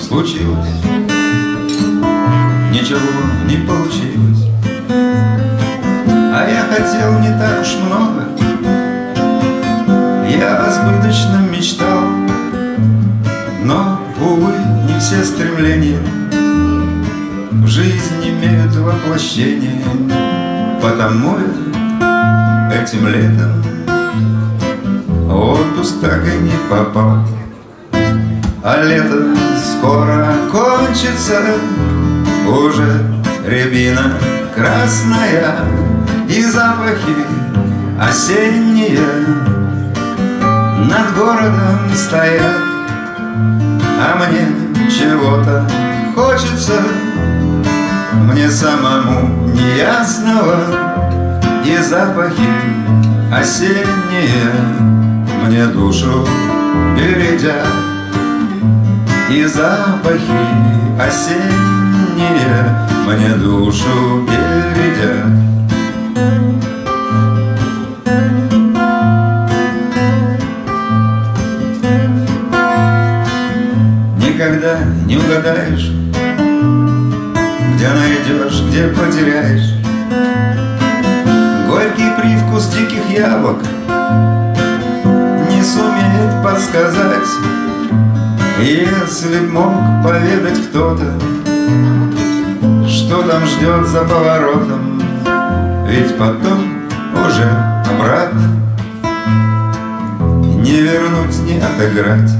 случилось. Ничего не получилось. А я хотел не так уж много. Я о сбыточном мечтал. Но, увы, не все стремления В жизнь имеют воплощение. Потому этим летом отпуск так и не попал А лето скоро кончится Уже рябина красная И запахи осенние Над городом стоят. А мне чего-то хочется мне самому неясного И запахи осенние Мне душу бередят И запахи осенние Мне душу бередят Никогда не угадаешь где найдешь, где потеряешь. Горький привкус диких яблок Не сумеет подсказать Если б мог поведать кто-то Что там ждет за поворотом Ведь потом уже обратно. Не вернуть, не отыграть.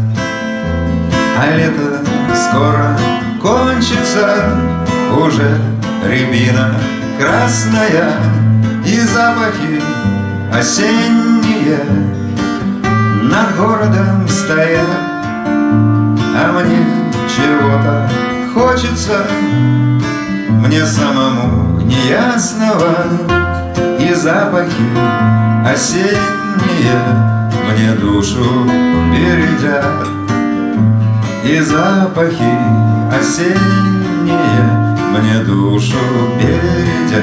А лето скоро кончится уже рябина красная И запахи осенние Над городом стоят А мне чего-то хочется Мне самому неясного И запахи осенние Мне душу бередят И запахи осенние мне душу бередя.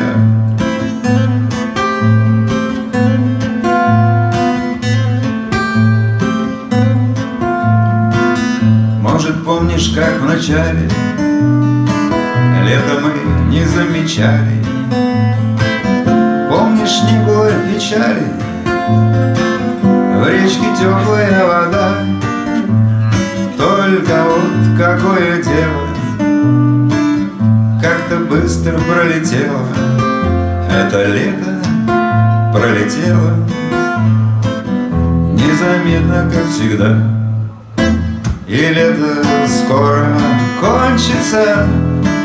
Помнишь, как в начале? Лето мы не замечали. Помнишь, не было печали? В речке теплая вода. Только вот какое дело? Как-то быстро пролетело. Это лето пролетело. Незаметно, как всегда И лето скоро кончится?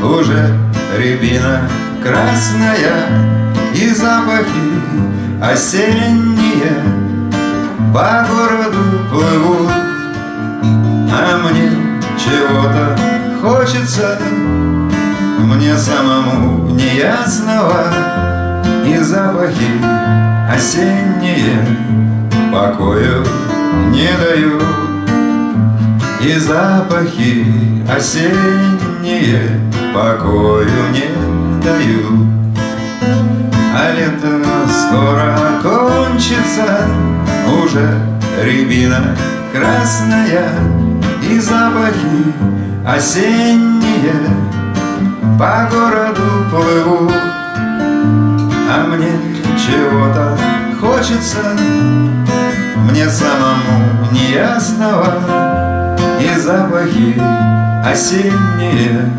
Уже рябина красная И запахи осенние По городу плывут. А мне чего-то хочется мне самому неясного. И запахи осенние покою не дают И запахи осенние покою не дают. А лето скоро кончится Уже рябина красная И запахи осенние по городу плыву, а мне чего-то хочется, мне самому неясного, и запахи осенние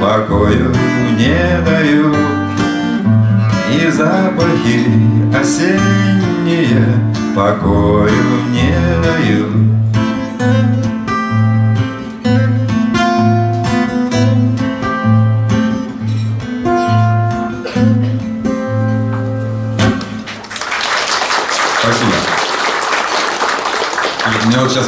покою не дают, и запахи осенние покою не дают. Мне вот сейчас